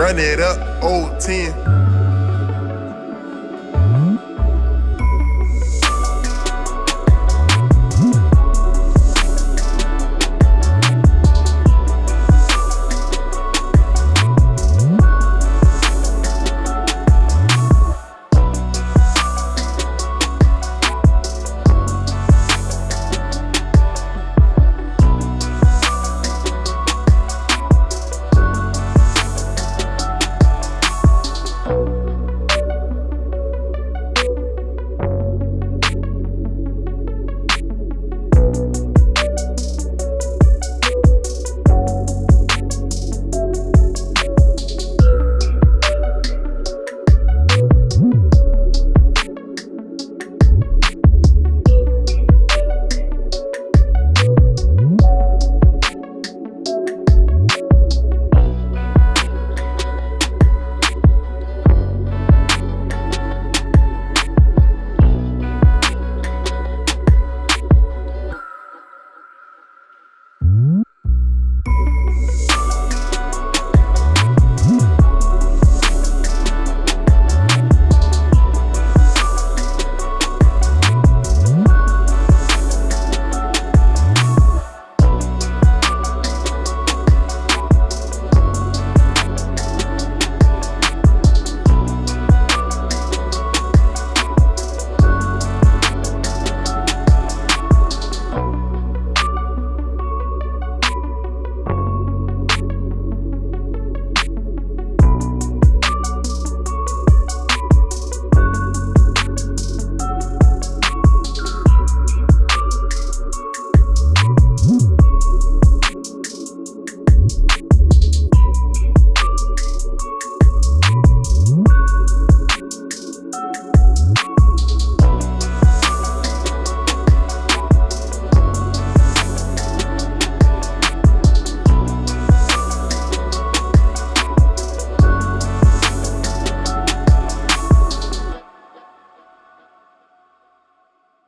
Run it up, old 10.